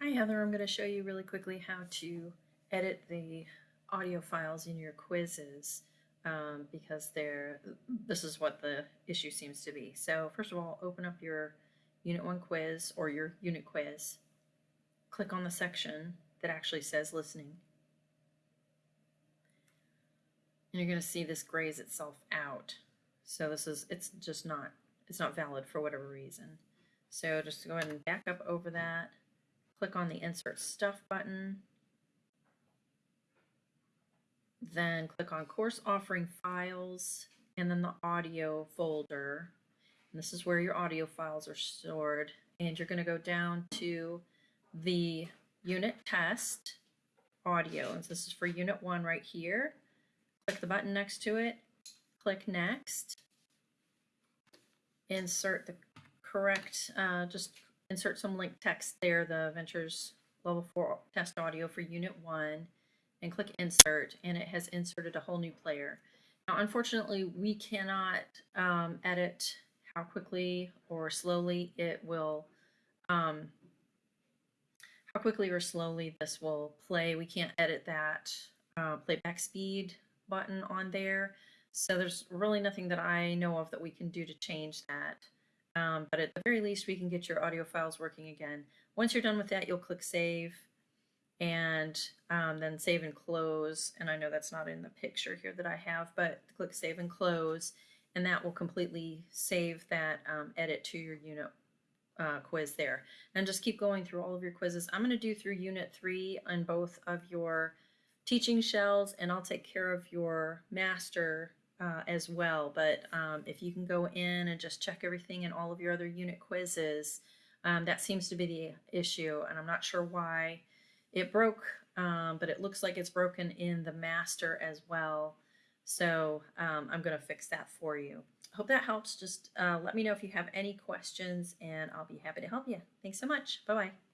Hi Heather, I'm going to show you really quickly how to edit the audio files in your quizzes um, because they're, this is what the issue seems to be. So first of all, open up your Unit 1 quiz or your unit quiz. Click on the section that actually says listening. And you're going to see this grays itself out. So this is, it's just not, it's not valid for whatever reason. So just go ahead and back up over that click on the Insert Stuff button, then click on Course Offering Files, and then the Audio folder. And this is where your audio files are stored. And you're going to go down to the Unit Test Audio. And so this is for Unit 1 right here. Click the button next to it, click Next, insert the correct, uh, just insert some link text there, the Ventures Level 4 test audio for Unit 1, and click Insert, and it has inserted a whole new player. Now, unfortunately, we cannot um, edit how quickly or slowly it will, um, how quickly or slowly this will play. We can't edit that uh, playback speed button on there. So there's really nothing that I know of that we can do to change that. Um, but at the very least, we can get your audio files working again. Once you're done with that, you'll click Save and um, then Save and Close. And I know that's not in the picture here that I have, but click Save and Close, and that will completely save that um, edit to your unit uh, quiz there. And just keep going through all of your quizzes. I'm going to do through Unit 3 on both of your teaching shells, and I'll take care of your master uh, as well. But um, if you can go in and just check everything in all of your other unit quizzes, um, that seems to be the issue. And I'm not sure why it broke, um, but it looks like it's broken in the master as well. So um, I'm going to fix that for you. Hope that helps. Just uh, let me know if you have any questions and I'll be happy to help you. Thanks so much. Bye-bye.